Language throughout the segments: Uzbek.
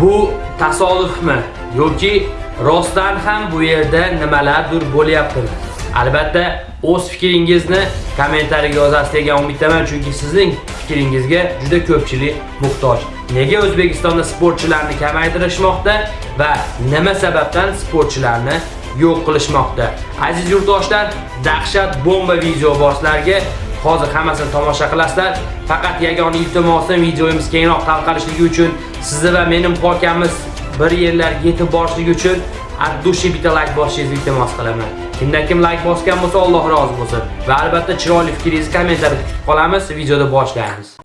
Bu tasodifmi yoki rostdan ham bu yerda nimalardir bo'lyaptimi? Albatta, o'z fikringizni kommentariyaga yozasiz degan umiddaman, chunki sizning fikringizga juda ko'pchilik muhtoj. Nega O'zbekistonda sportchilarni kamaytirishmoqda va nima sababdan sportchilarni yo'q qilishmoqda? Aziz yurtdoshlar, dahshat bomba video boslarga hozir hammasini tomosha qilasizlar. Faqat yagona iltimosim videomiz kengroq tarqalishligi uchun sizni va mening muhokamamiz bir yerlarga yetib borishligi uchun от души bitta like bosishingizni iltimos qilaman. Kimdan kim like bosgan bo'lsa, Alloh rozi bo'lsin. Va albatta chiroyli fikringizni kommentariyada kutib qolamiz. Videoda boshlaymiz.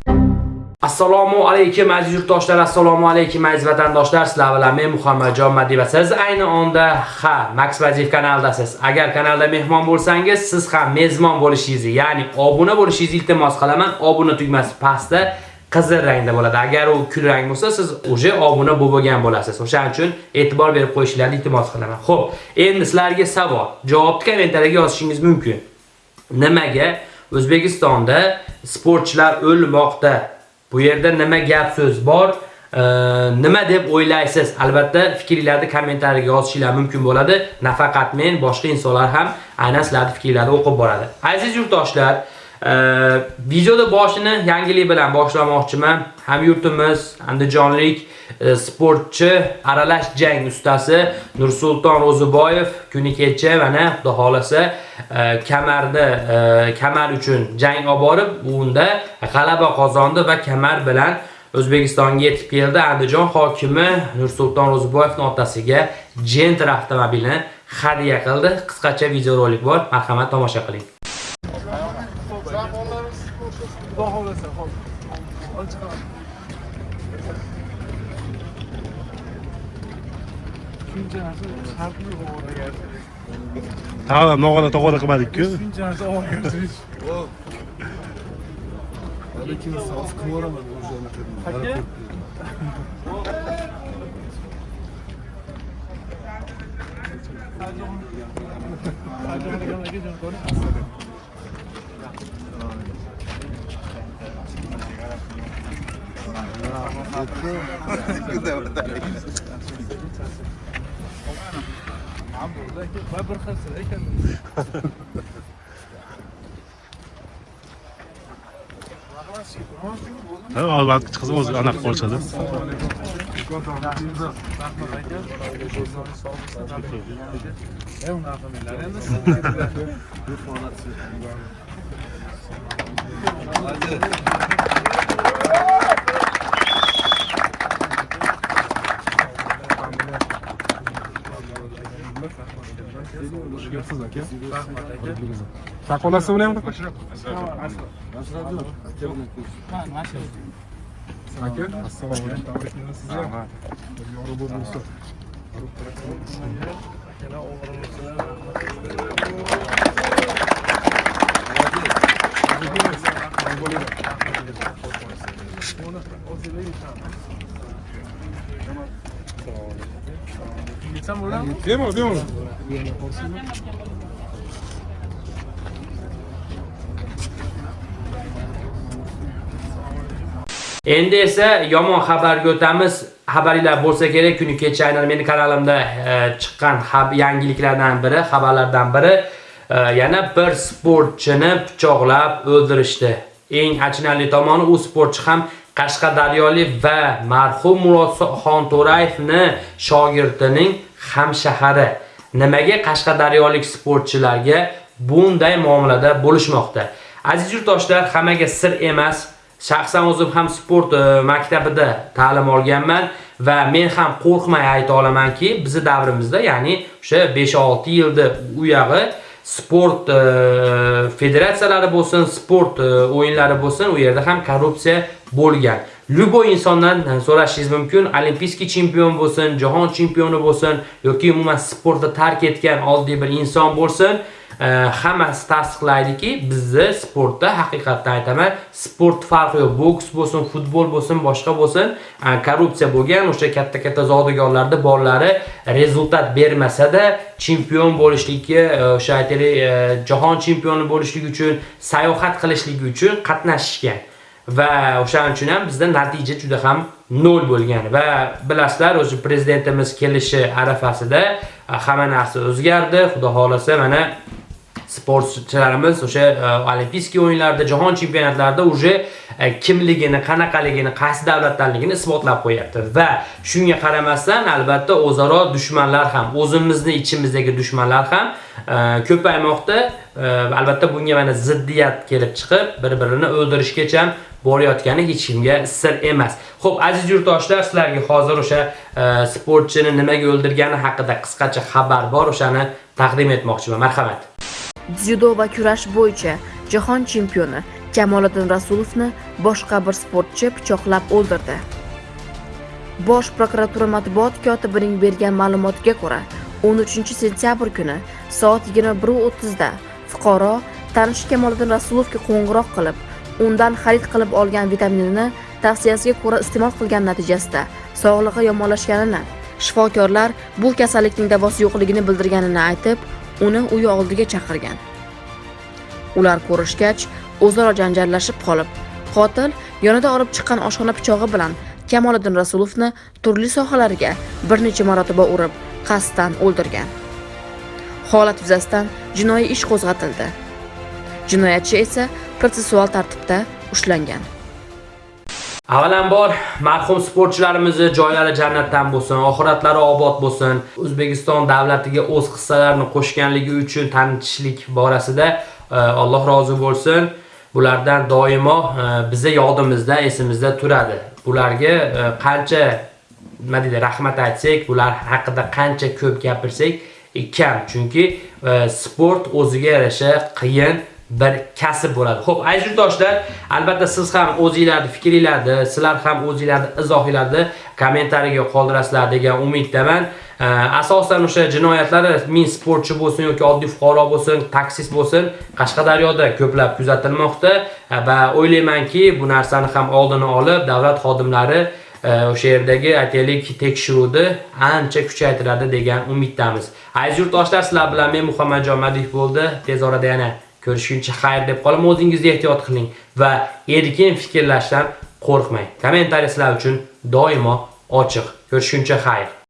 Assalomu alaykum aziz yurtdoshlar, assalomu alaykum aziz vatandoshlar. Sizlar bilan men Muhammadjon Madiy siz ayni onda ha Max Vaziyev kanaldasiz. Agar kanalda mehmon bo'lsangiz, siz ham mezbon bo'lishingizni, ya'ni obuna bo'lishingizni iltimos qilaman. Obuna tugmasi pastda qizil rangda bo'ladi. Agar u kul rang bo'lsa, siz uje obuna bo'lgan bo'lasiz. O'shaning uchun e'tibor berib qo'yishlaringizni iltimos qilaman. Xo'p, endi sizlarga savol. Javobni kommentariyaga yozishingiz mumkin. Nimaga O'zbekistonda sportchilar o'lmoqda? Bu yerda nima gap so'z bor? E, nima deb o'ylaysiz? Albatta fikringizni kommentariyaga yozishinglar mumkin bo'ladi. Nafaqat men, boshqa insonlar ham aynan sizlarning fikringizni o'qib boradi. Aziz yurtdoshlar, videoda boshini yangilik bilan boshlamoqchiman. Ham yurtimiz andijonlik e, sportchi, aralash jang ustasi Nursulton Ro'ziboyev kuni kecha mana xudo xolasa e, kamarni e, kamar uchun jang olib borib, unda g'alaba qozondi va kamar bilan O'zbekistonga yetib keldi. Andijon hokimi Nursulton Ro'ziboyevning otasiga Gentra avtomobilini hadya qildi. Qisqacha videorolik bor. Marhamat tomosha qiling. Shuncha narsa shartli ovoraga. Ha, nog'ona tog'ona qilmadik-ku. Shuncha narsa. Lekin sof qilaman o'sha. Va bir xil ekan. Ha, albatta chiqsa o'zi anaqa qolishadi. E unaqa menlar endi. Saqolasi bilan aka assalomu Yetsam bo'ladimi? bemalol bemalol Endi esa yomon xabarga o'tamiz. Xabaringlar bo'lsa kerak, kuni kecha aynan meni kanalimda e, chiqqan yangiliklardan biri, xabarlardan biri e, yana bir sportchini pichoqlab o'ldirishdi. Eng achinarli tomoni u sportchi ham Qashqadaryolik va marhum Murodxon To'rayevni shogirdining hamshahari. Nimaga Qashqadaryolik sportchilarga bunday muomalada bo'lishmoqda? Aziz yurtdoshlar, hammaga sir emas. Shaxsan o'zim ham sport e, maktabida ta'lim olganman va men ham qo'rqmay ayta olamanki, bizning davrimizda, ya'ni o'sha 5-6 yilda u yog'i sport e, federatsiyalari bo'lsin, sport e, o'yinlari bo'lsin, u yerda ham korrupsiya bo'lgan. Любой insondan so'rashingiz mumkin, olimpiyskiy chempion bo'lsin, jahon chempioni bo'lsin yoki umuman sportda tark etgan oddiy bir inson bo'lsin, hammasi tasdiqlaydiki, bizni sportda haqiqatdan aytaman, sport farqi yo'q. Boks bo'lsin, futbol bo'lsin, boshqa bo'lsin, korrupsiya bo'lgan, o'sha katta-katta zodagonlarda borlari rezultat bermasa-da, chempion bo'lishlikka, o'sha aytaylik, jahon chempioni bo'lishlik uchun, sayohat qilishlik uchun qatnashishgan. Va o'shaning uchun ham bizda natija juda ham nol bo'lgan va bilasizlar o'zi prezidentimiz kelishi arafasida e, hamma narsa o'zgardi. Xudo xohlasa mana sportchilarimiz o'sha e, olimpiyskiy o'yinlarda jahon chempionatlarida уже E, kimligini qanaqaligini qaysi davlatdanligini isbotlab qo'yapti. Va shunga qaramasdan albatta o'zaro dushmanlar ham o'zimizni ichimizdagi dushmanlar ham e, ko'paymoqda. E, albatta bunga mana ziddiyat kelib chiqib bir birini o'ldirishgacha borayotgani hech kimga sir emas. Xo'p, aziz yurtdoshlar sizlarga hozir o'sha sportchini nimaga o'ldirgani haqida qisqacha xabar bor o'shani taqdim etmoqchiman. Marhamat. Dzyudo va kurash bo'yicha jahon chempioni Jamoliddin Rasulovni boshqa bir sportchi pichoqlab o'ldirdi. Bosh prokuratura matbuot kotibining bergan ma'lumotiga ko'ra, 13 sentyabr kuni soat 21:30 da fuqaro tanishi Kamoliddin Rasulovga qo'ng'iroq qilib, undan xarid qilib olgan vitaminini tavsiyasiga ko'ra iste'mol qilgan natijasida sog'lig'i yomonlashganini, shifokorlar bu kasallikning davosi yo'qligini bildirganini aytib, uni uyi oldiga chaqirgan. Ular ko'rishgach, o'zaro janjallashib qolib, qotil yonida olib chiqqan oshxona pichog'i bilan Kamoliddin Rasulovni turli sohalariga bir necha marotaba urib, qasddan o'ldirgan. Holat yuzasidan jinoiy ish qo'zg'atildi. Jinoyatchi esa protsessual tartibda ushlangan. Avvalambor marhum sportchilarimizni joylari jannatdan bo'lsin, oxiratlari obod bo'lsin. O'zbekiston davlatiga o'z hissalarini qo'shganligi uchun tanitishlik borasida e, Alloh rozi bo'lsin. Bulardan doimo e, bizni yodimizda, esimizda turadi. Bularga e, qancha nima deydi, rahmat aytsak, bular haqida qancha ko'p gapirsak, e, kam. Chunki sport o'ziga yarasha qiyin bir kasb bo'ladi. Xo'p, aziz yurtdoshlar, albatta siz ham o'zingizlarning fikringlarni, sizlar ham o'zinglarni izohinglarni kommentariyaga qoldirasizlar degan umiddaman. Asosan o'sha jinoyatlar min sportchi bo'lsin yoki oddiy fuqaro bo'lsin, taksist bo'lsin, Qashqadaryoda ko'plab kuzatilmoqda va o'ylaymanki, bu narsani ham oldini olib, davlat xodimlari e, o'sha yerdagi aytaylik tekshiruvni ancha kuchaytiradi degan umiddamiz. Aziz yurtdoshlar, sizlar bilan men Muhammadjon Madih bo'ldi. Tez orada yana ko'rishguncha xayr deb qolaman. O'zingizni ehtiyot qiling va erkin fikrlashdan qo'rqmang. Kommentariy sizlar uchun doimo ochiq. Ko'rishguncha xayr.